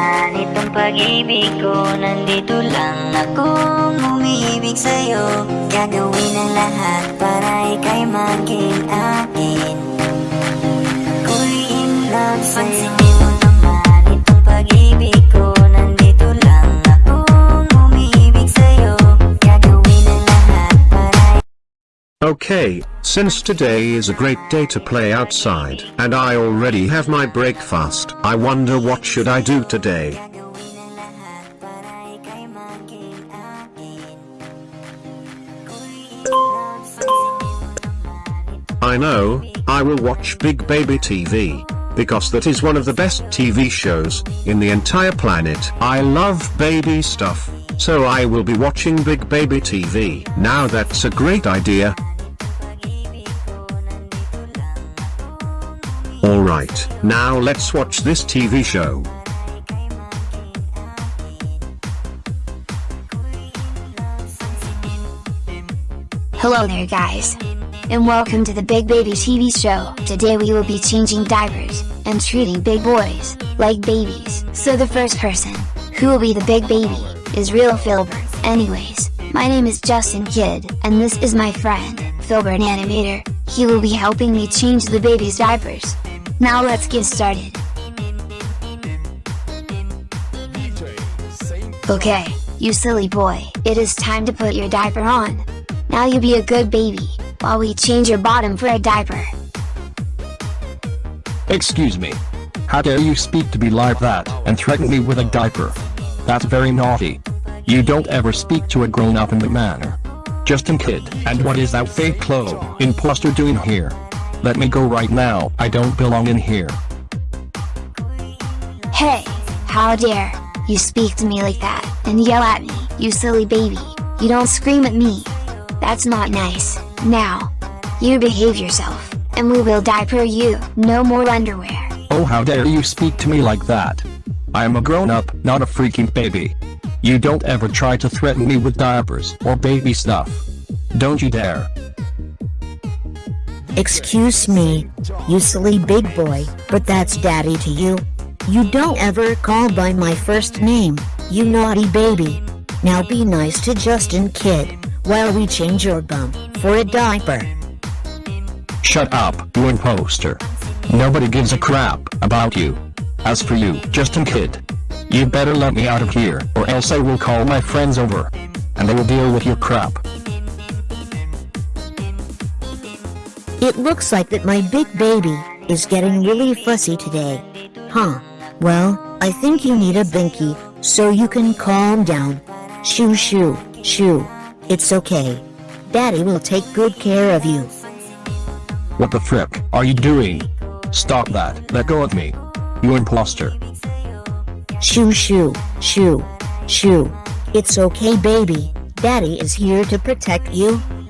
naman itong pag-ibig ko Nandito lang akong umiibig sa'yo Gagawin ang lahat para ika'y maging akin. Ako'y in love sa'yo Okay, since today is a great day to play outside, and I already have my breakfast, I wonder what should I do today. I know, I will watch Big Baby TV. Because that is one of the best TV shows, in the entire planet. I love baby stuff. So I will be watching Big Baby TV. Now that's a great idea. Alright, now let's watch this TV show. Hello there guys. And welcome to the Big Baby TV show. Today we will be changing diapers, and treating big boys, like babies. So the first person, who will be the big baby, is real Filbert. Anyways, my name is Justin Kidd, and this is my friend, Filbert Animator. He will be helping me change the baby's diapers. Now let's get started. Okay, you silly boy, it is time to put your diaper on. Now you be a good baby, while we change your bottom for a diaper. Excuse me. How dare you speak to me like that and threaten me with a diaper? That's very naughty. You don't ever speak to a grown-up in that manner. Justin Kid, and what is that fake clo imposter doing here? Let me go right now, I don't belong in here. Hey, how dare you speak to me like that, and yell at me, you silly baby, you don't scream at me. That's not nice. Now, you behave yourself, and we will diaper you, no more underwear. Oh how dare you speak to me like that? I am a grown-up, not a freaking baby. You don't ever try to threaten me with diapers or baby stuff. Don't you dare. Excuse me, you silly big boy, but that's daddy to you. You don't ever call by my first name, you naughty baby. Now be nice to Justin Kid, while we change your bum for a diaper. Shut up, you imposter. Nobody gives a crap about you. As for you, Justin Kid, you better let me out of here, or else I will call my friends over. And they will deal with your crap. It looks like that my big baby is getting really fussy today. Huh. Well, I think you need a binky, so you can calm down. Shoo shoo, shoo. It's okay. Daddy will take good care of you. What the frick are you doing? Stop that, let go of me. You imposter. Shoo shoo, shoo, shoo. It's okay baby, daddy is here to protect you.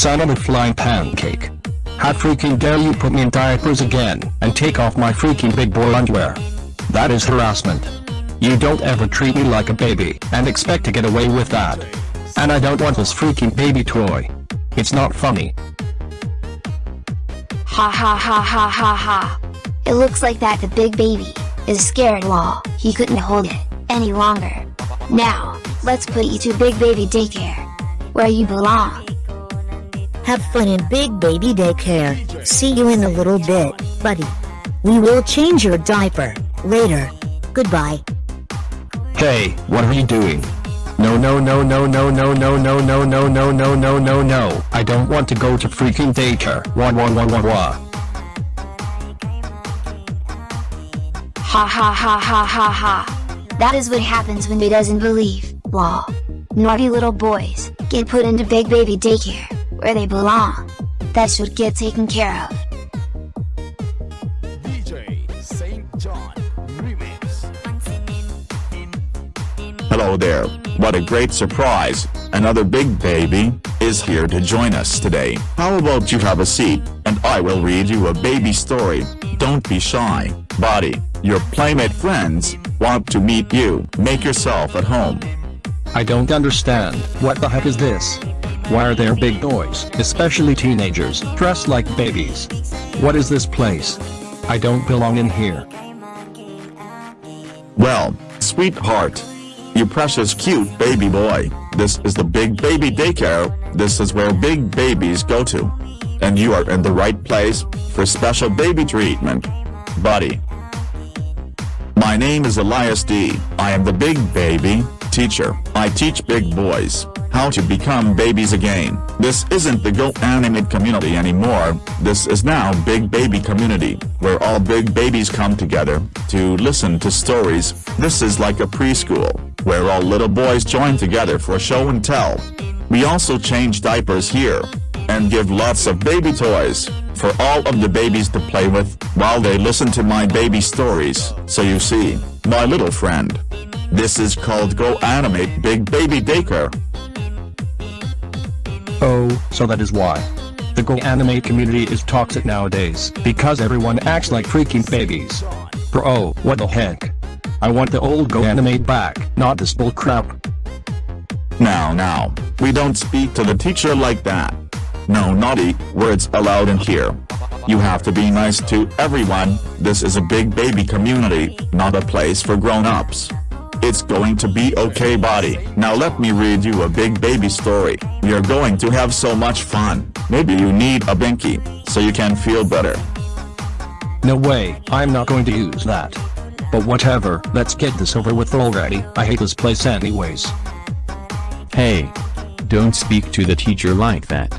son of a flying pancake. How freaking dare you put me in diapers again and take off my freaking big boy underwear. That is harassment. You don't ever treat me like a baby and expect to get away with that. And I don't want this freaking baby toy. It's not funny. Ha ha ha ha ha ha. It looks like that the big baby is scared lol. He couldn't hold it any longer. Now, let's put you to Big Baby Daycare. Where you belong. Have fun in big baby daycare. See you in a little bit, buddy. We will change your diaper later. Goodbye. Hey, what are you doing? No no no no no no no no no no no no no no no. I don't want to go to freaking daycare. Wah wah wah wah wah. Ha ha ha ha ha ha. That is what happens when he doesn't believe. Lol. Naughty little boys get put into Big Baby Daycare, where they belong. That should get taken care of. DJ Saint John Remix. Hello there, what a great surprise, another big baby, is here to join us today. How about you have a seat, and I will read you a baby story. Don't be shy, buddy, your playmate friends, want to meet you. Make yourself at home. I don't understand, what the heck is this? Why are there big boys, especially teenagers, dressed like babies? What is this place? I don't belong in here. Well, sweetheart. You precious cute baby boy, this is the big baby daycare, this is where big babies go to. And you are in the right place, for special baby treatment. Buddy. My name is Elias D. I am the big baby teacher. I teach big boys how to become babies again. This isn't the Go Animate community anymore, this is now Big Baby Community, where all big babies come together to listen to stories. This is like a preschool, where all little boys join together for show and tell. We also change diapers here, and give lots of baby toys, for all of the babies to play with, while they listen to my baby stories. So you see, my little friend. This is called Go Animate Big Baby Daycare. Oh, so that is why. The Go Anime community is toxic nowadays, because everyone acts like freaking babies. Bro, oh, what the heck? I want the old Go Anime back, not this bull crap. Now now, we don't speak to the teacher like that. No naughty words allowed in here. You have to be nice to everyone, this is a big baby community, not a place for grown-ups. It's going to be okay buddy. Now let me read you a big baby story. You're going to have so much fun. Maybe you need a binky, so you can feel better. No way, I'm not going to use that. But whatever, let's get this over with already, I hate this place anyways. Hey. Don't speak to the teacher like that.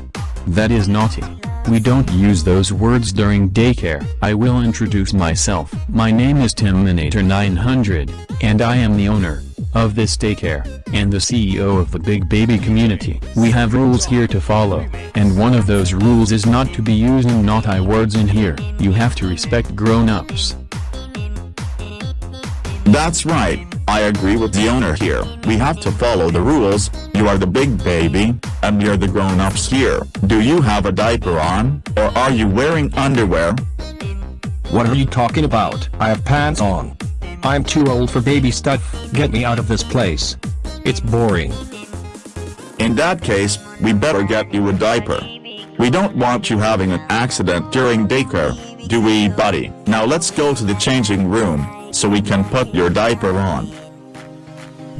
That is naughty. We don't use those words during daycare. I will introduce myself. My name is Timinator900, and I am the owner of this daycare, and the CEO of the Big Baby community. We have rules here to follow, and one of those rules is not to be using naughty words in here. You have to respect grown-ups. That's right, I agree with the owner here. We have to follow the rules, you are the big baby, and we're the grown-ups here. Do you have a diaper on, or are you wearing underwear? What are you talking about? I have pants on. I'm too old for baby stuff, get me out of this place. It's boring. In that case, we better get you a diaper. We don't want you having an accident during daycare, do we buddy? Now let's go to the changing room, so we can put your diaper on.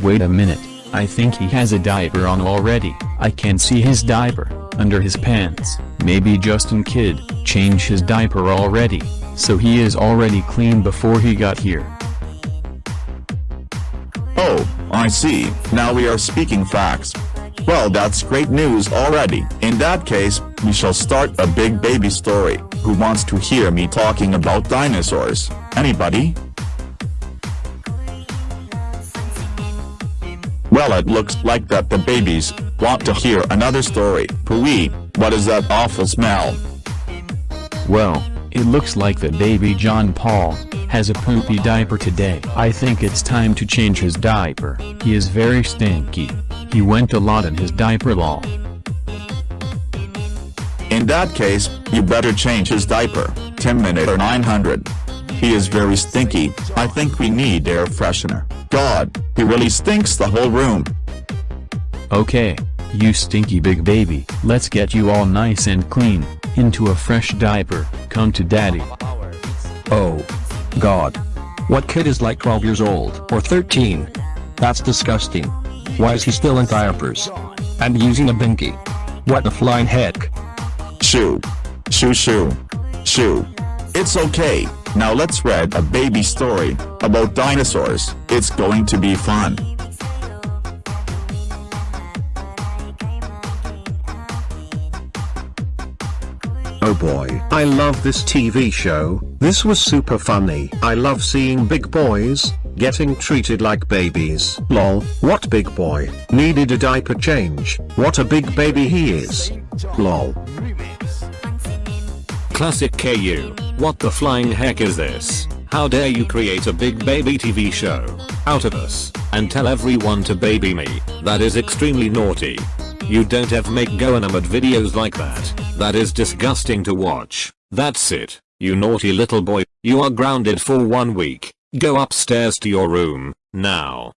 Wait a minute, I think he has a diaper on already. I can see his diaper, under his pants. Maybe Justin Kid, changed his diaper already, so he is already clean before he got here. Oh, I see, now we are speaking facts. Well that's great news already. In that case, we shall start a big baby story. Who wants to hear me talking about dinosaurs? Anybody? Well it looks like that the babies want to hear another story. Pooey, what is that awful smell? Well, it looks like the baby John Paul has a poopy diaper today. I think it's time to change his diaper. He is very stinky. He went a lot in his diaper lol. In that case, you better change his diaper, Timinator900. He is very stinky, I think we need air freshener. God, he really stinks the whole room. Okay, you stinky big baby, let's get you all nice and clean, into a fresh diaper, come to daddy. Oh. God. What kid is like 12 years old, or 13? That's disgusting. Why is he still in diapers? And using a binky? What the flying heck? Shoo. Shoo shoo. Shoo. It's okay, now let's read a baby story, about dinosaurs, it's going to be fun. Oh boy, I love this TV show, this was super funny. I love seeing big boys, getting treated like babies. Lol, what big boy, needed a diaper change, what a big baby he is. Lol. Classic KU, what the flying heck is this? How dare you create a big baby TV show, out of us. and tell everyone to baby me. That is extremely naughty. You don't ever make Goanimate videos like that. That is disgusting to watch. That's it. You naughty little boy. You are grounded for one week. Go upstairs to your room, now.